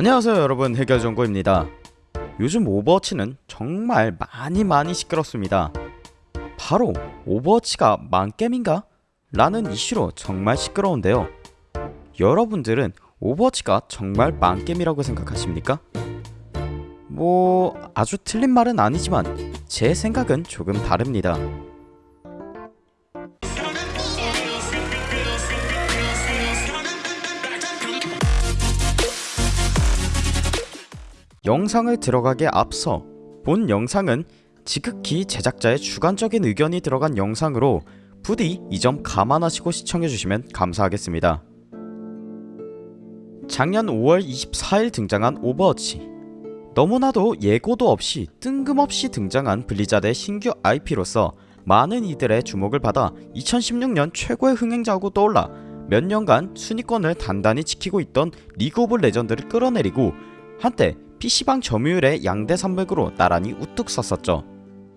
안녕하세요 여러분. 해결정보입니다. 요즘 오버워치는 정말 많이 많이 시끄럽습니다. 바로 오버워치가 망겜인가? 라는 이슈로 정말 시끄러운데요. 여러분들은 오버워치가 정말 망겜이라고 생각하십니까? 뭐 아주 틀린 말은 아니지만 제 생각은 조금 다릅니다 영상을 들어가기에 앞서 본 영상은 지극히 제작자의 주관적인 의견이 들어간 영상으로 부디 이 점 감안하시고 시청해주시면 감사하겠습니다. 작년 5월 24일 등장한 오버워치 너무나도 예고도 없이 뜬금없이 등장한 블리자드의 신규 IP로서 많은 이들의 주목을 받아 2016년 최고의 흥행작으로 떠올라 몇 년간 순위권을 단단히 지키고 있던 리그 오브 레전드를 끌어내리고 한때 PC방 점유율의 양대 산맥으로 나란히 우뚝 섰었죠.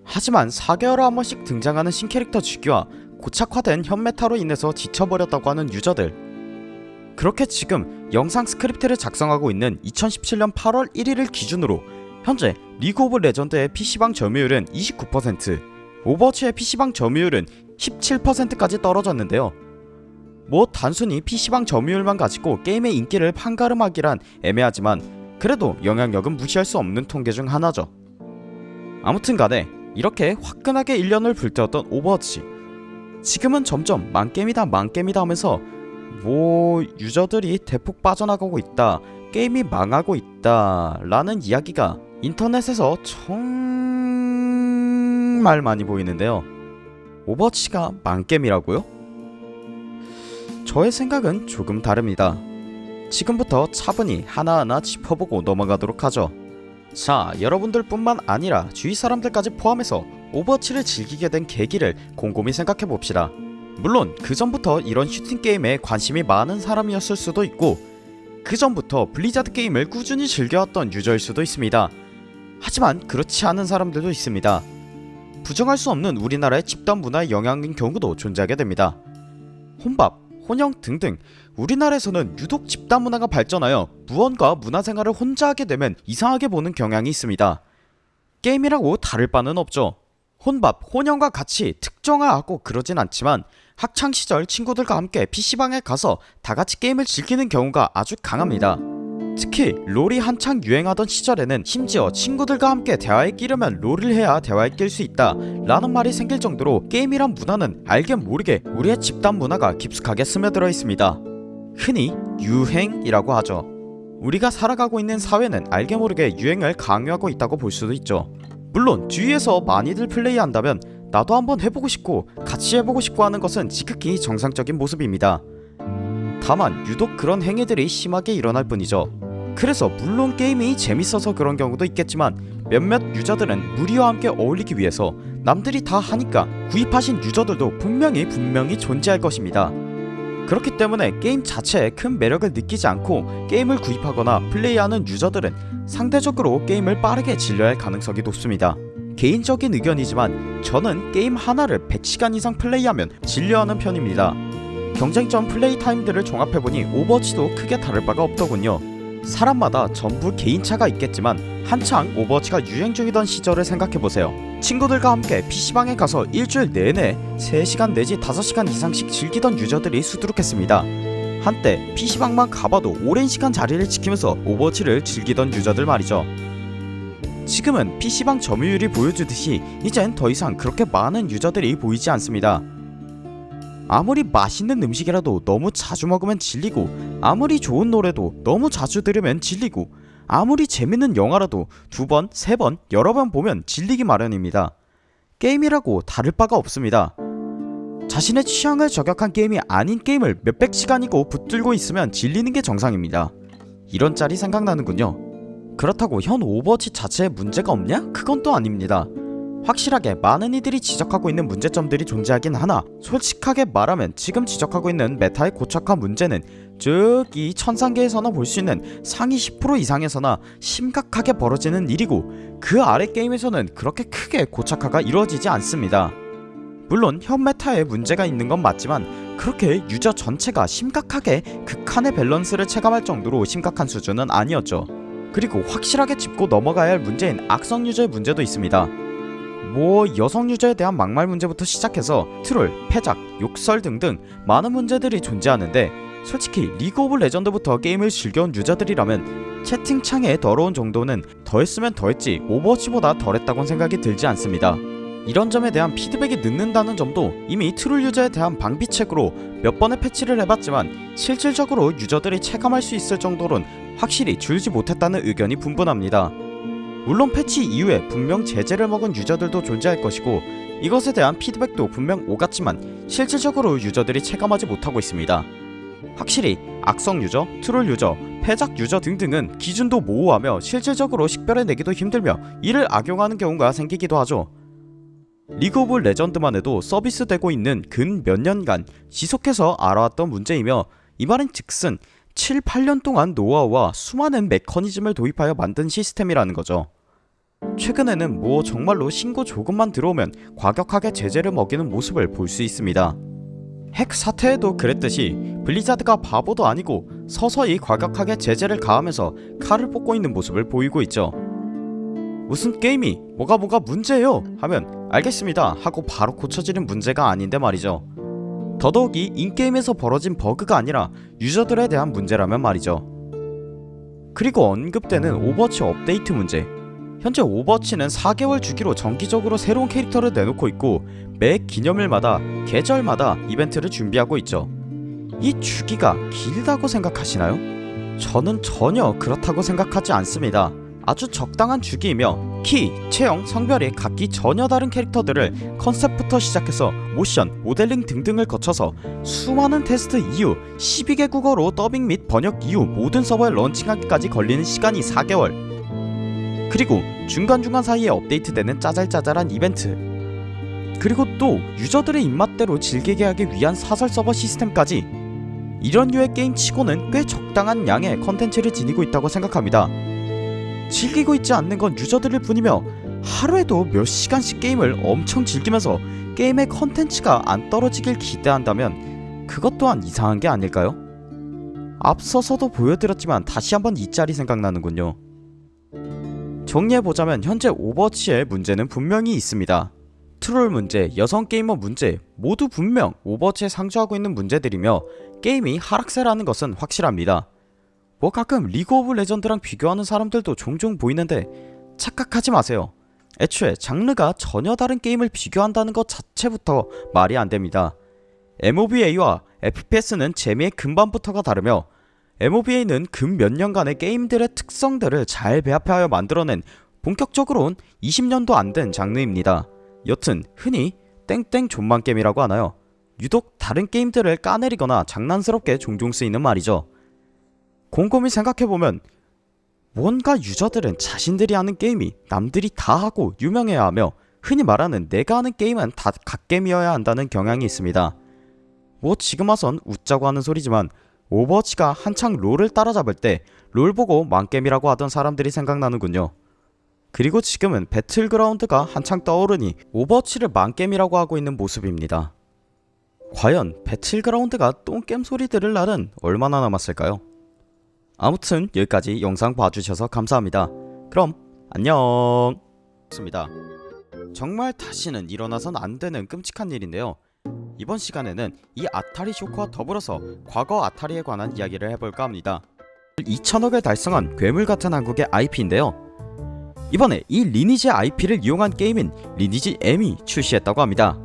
하지만 4개월에 한 번씩 등장하는 신캐릭터 주기와 고착화된 현메타로 인해서 지쳐버렸다고 하는 유저들 그렇게 지금 영상 스크립트를 작성하고 있는 2017년 8월 1일을 기준으로 현재 리그 오브 레전드의 PC방 점유율은 29% 오버워치의 PC방 점유율은 17%까지 떨어졌는데요 뭐 단순히 PC방 점유율만 가지고 게임의 인기를 판가름하기란 애매하지만 그래도 영향력은 무시할 수 없는 통계 중 하나죠. 아무튼 간에 이렇게 화끈하게 1년을 불태웠던 오버워치. 지금은 점점 망게임이다 망게임이다 하면서 뭐 유저들이 대폭 빠져나가고 있다 게임이 망하고 있다 라는 이야기가 인터넷에서 정말 많이 보이는데요. 오버워치가 망게임이라고요? 저의 생각은 조금 다릅니다 지금부터 차분히 하나하나 짚어보고 넘어가도록 하죠. 자 여러분들 뿐만 아니라 주위 사람들까지 포함해서 오버워치를 즐기게 된 계기를 곰곰이 생각해봅시다. 물론 그 전부터 이런 슈팅 게임에 관심이 많은 사람이었을 수도 있고 그 전부터 블리자드 게임을 꾸준히 즐겨왔던 유저일 수도 있습니다. 하지만 그렇지 않은 사람들도 있습니다. 부정할 수 없는 우리나라의 집단 문화의 영향인 경우도 존재하게 됩니다. 혼밥, 혼영 등등. 우리나라에서는 유독 집단 문화가 발전하여 무언가 문화생활을 혼자 하게 되면 이상하게 보는 경향이 있습니다. 게임이라고 다를 바는 없죠. 혼밥, 혼영과 같이 특정화하고 그러진 않지만 학창시절 친구들과 함께 PC방에 가서 다같이 게임을 즐기는 경우가 아주 강합니다 특히 롤이 한창 유행하던 시절에는 심지어 친구들과 함께 대화에 끼려면 롤을 해야 대화에 낄 수 있다 라는 말이 생길 정도로 게임이란 문화는 알게 모르게 우리의 집단 문화가 깊숙하게 스며들어 있습니다. 흔히 유행이라고 하죠. 우리가 살아가고 있는 사회는 알게 모르게 유행을 강요하고 있다고 볼 수도 있죠. 물론 주위에서 많이들 플레이한다면 나도 한번 해보고 싶고 같이 해보고 싶고 하는 것은 지극히 정상적인 모습입니다 다만 유독 그런 행위들이 심하게 일어날 뿐이죠. 그래서 물론 게임이 재밌어서 그런 경우도 있겠지만 몇몇 유저들은 무리와 함께 어울리기 위해서 남들이 다 하니까 구입하신 유저들도 분명히 분명히 존재할 것입니다. 그렇기 때문에 게임 자체에 큰 매력을 느끼지 않고 게임을 구입하거나 플레이하는 유저들은 상대적으로 게임을 빠르게 질려야 할 가능성이 높습니다. 개인적인 의견이지만 저는 게임 하나를 100시간 이상 플레이하면 질려하는 편입니다 경쟁전 플레이 타임들을 종합해보니 오버워치도 크게 다를 바가 없더군요. 사람마다 전부 개인차가 있겠지만 한창 오버워치가 유행 중이던 시절을 생각해보세요. 친구들과 함께 PC방에 가서 일주일 내내 3시간 내지 5시간 이상씩 즐기던 유저들이 수두룩했습니다. 한때 PC방만 가봐도 오랜 시간 자리를 지키면서 오버워치를 즐기던 유저들 말이죠. 지금은 PC방 점유율이 보여주듯이 이젠 더 이상 그렇게 많은 유저들이 보이지 않습니다 아무리 맛있는 음식이라도 너무 자주 먹으면 질리고 아무리 좋은 노래도 너무 자주 들으면 질리고 아무리 재밌는 영화라도 두 번, 세 번, 여러 번 보면 질리기 마련입니다. 게임이라고 다를 바가 없습니다. 자신의 취향을 저격한 게임이 아닌 게임을 몇백 시간이고 붙들고 있으면 질리는 게 정상입니다. 이런 짤이 생각나는군요. 그렇다고 현 오버워치 자체에 문제가 없냐? 그건 또 아닙니다. 확실하게 많은 이들이 지적하고 있는 문제점들이 존재하긴 하나 솔직하게 말하면 지금 지적하고 있는 메타의 고착화 문제는 저기 천상계에서나 볼 수 있는 상위 10% 이상에서나 심각하게 벌어지는 일이고 그 아래 게임에서는 그렇게 크게 고착화가 이루어지지 않습니다. 물론 현 메타에 문제가 있는 건 맞지만 그렇게 유저 전체가 심각하게 극한의 밸런스를 체감할 정도로 심각한 수준은 아니었죠. 그리고 확실하게 짚고 넘어가야 할 문제인 악성 유저의 문제도 있습니다. 뭐 여성 유저에 대한 막말 문제부터 시작해서 트롤, 패작, 욕설 등등 많은 문제들이 존재하는데 솔직히 리그 오브 레전드부터 게임을 즐겨온 유저들이라면 채팅창에 더러운 정도는 더했으면 더했지 오버워치보다 덜했다곤 생각이 들지 않습니다. 이런 점에 대한 피드백이 늦는다는 점도 이미 트롤 유저에 대한 방비책으로 몇 번의 패치를 해봤지만 실질적으로 유저들이 체감할 수 있을 정도론 확실히 줄지 못했다는 의견이 분분합니다. 물론 패치 이후에 분명 제재를 먹은 유저들도 존재할 것이고 이것에 대한 피드백도 분명 오갔지만 실질적으로 유저들이 체감하지 못하고 있습니다. 확실히 악성 유저, 트롤 유저, 패작 유저 등등은 기준도 모호하며 실질적으로 식별해내기도 힘들며 이를 악용하는 경우가 생기기도 하죠. 리그 오브 레전드만 해도 서비스되고 있는 근 몇 년간 지속해서 알아왔던 문제이며 이 말은 즉슨 7, 8년 동안 노하우와 수많은 메커니즘을 도입하여 만든 시스템이라는 거죠. 최근에는 뭐 정말로 신고 조금만 들어오면 과격하게 제재를 먹이는 모습을 볼 수 있습니다. 핵 사태에도 그랬듯이 블리자드가 바보도 아니고 서서히 과격하게 제재를 가하면서 칼을 뽑고 있는 모습을 보이고 있죠. 무슨 게임이 뭐가 뭐가 문제예요 하면 알겠습니다 하고 바로 고쳐지는 문제가 아닌데 말이죠. 더더욱이 in-game에서 벌어진 버그가 아니라 유저들에 대한 문제라면 말이죠. 그리고 언급되는 오버워치 업데이트 문제 현재 오버워치는 4개월 주기로 정기적으로 새로운 캐릭터를 내놓고 있고 매 기념일마다 계절마다 이벤트를 준비하고 있죠. 이 주기가 길다고 생각하시나요? 저는 전혀 그렇다고 생각하지 않습니다. 아주 적당한 주기이며 키, 체형, 성별이 각기 전혀 다른 캐릭터들을 컨셉부터 시작해서 모션, 모델링 등등을 거쳐서 수많은 테스트 이후 12개 국어로 더빙 및 번역 이후 모든 서버에 런칭하기까지 걸리는 시간이 4개월. 그리고 중간중간 사이에 업데이트되는 짜잘짜잘한 이벤트. 그리고 또 유저들의 입맛대로 즐기게 하기 위한 사설 서버 시스템까지. 이런 류의 게임 치고는 꽤 적당한 양의 컨텐츠를 지니고 있다고 생각합니다 즐기고 있지 않는 건 유저들일 뿐이며 하루에도 몇 시간씩 게임을 엄청 즐기면서 게임의 컨텐츠가 안 떨어지길 기대한다면 그것 또한 이상한 게 아닐까요? 앞서서도 보여드렸지만 다시 한번 이 짤이 생각나는군요. 정리해보자면 현재 오버워치의 문제는 분명히 있습니다. 트롤 문제, 여성 게이머 문제 모두 분명 오버워치에 상주하고 있는 문제들이며 게임이 하락세라는 것은 확실합니다 뭐 가끔 리그 오브 레전드랑 비교하는 사람들도 종종 보이는데 착각하지 마세요. 애초에 장르가 전혀 다른 게임을 비교한다는 것 자체부터 말이 안됩니다. MOBA와 FPS는 재미의 근반부터가 다르며 MOBA는 근 몇 년간의 게임들의 특성들을 잘 배합하여 만들어낸 본격적으로는 20년도 안 된 장르입니다. 여튼 흔히 땡땡 존만게임이라고 하나요? 유독 다른 게임들을 까내리거나 장난스럽게 종종 쓰이는 말이죠 곰곰이 생각해보면 뭔가 유저들은 자신들이 하는 게임이 남들이 다 하고 유명해야 하며 흔히 말하는 내가 하는 게임은 다 갓겜이어야 한다는 경향이 있습니다. 뭐 지금 와선 웃자고 하는 소리지만 오버워치가 한창 롤을 따라잡을 때 롤 보고 망겜이라고 하던 사람들이 생각나는군요. 그리고 지금은 배틀그라운드가 한창 떠오르니 오버워치를 망겜이라고 하고 있는 모습입니다. 과연 배틀그라운드가 똥겜 소리 들을 날은 얼마나 남았을까요? 아무튼 여기까지 영상 봐주셔서 감사합니다. 그럼 안녕! 습니다. 정말 다시는 일어나선 안되는 끔찍한 일인데요. 이번 시간에는 이 아타리 쇼크와 더불어서 과거 아타리에 관한 이야기를 해볼까 합니다. 2천억을 달성한 괴물같은 한국의 IP인데요. 이번에 이 리니지 IP를 이용한 게임인 리니지 M이 출시했다고 합니다